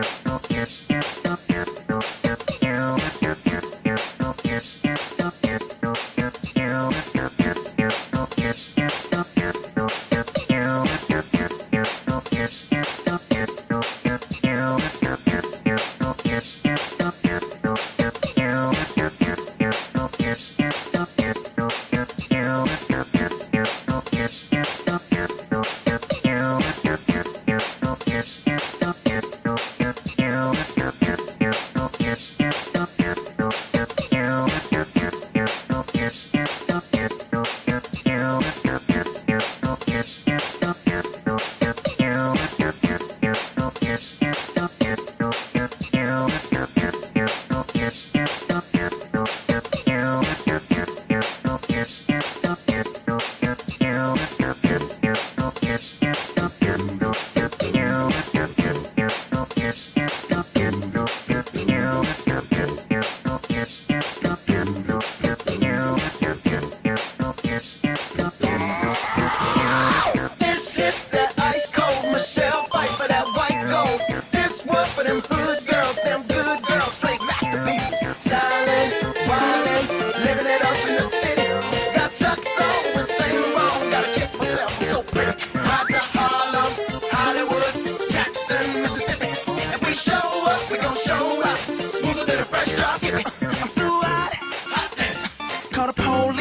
This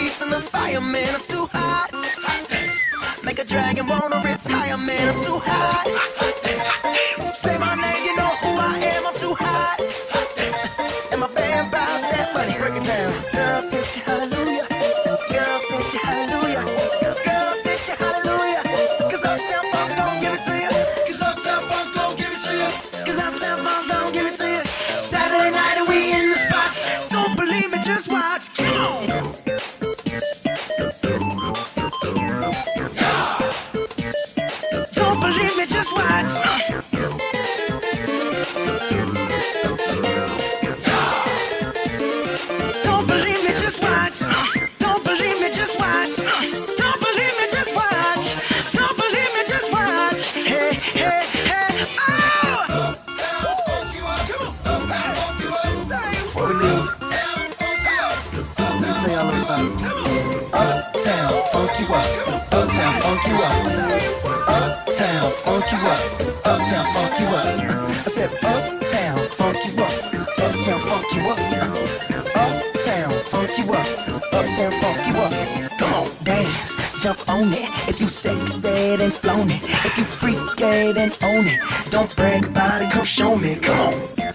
and the firemen. I'm too hot. Make a dragon wanna retire, man. I'm too hot. Say my name, you know who I am. I'm too hot. And my band that money. Break it down. Girl, say you hallelujah. Girl, say you hallelujah. Girl, gon' give it to gon' give it to gon' give it to you. Saturday night and we in the spot. Don't believe me, just watch. Believe me, just watch. Don't believe me, just watch. Don't believe me, just watch. Don't believe me, just watch. Don't believe me, just watch. Hey, hey, hey, oh! Uptown, funk you up. Uptown, funk you up. Funk you up. Uptown, funk you up. I said, Uptown, funk you up. Uptown, funk you up. Uptown, funk you up. Uptown, funk you up. Come on, dance, jump on it. If you sexed and flown it. If you freak it and own it. Don't brag about it, come show me. Come on.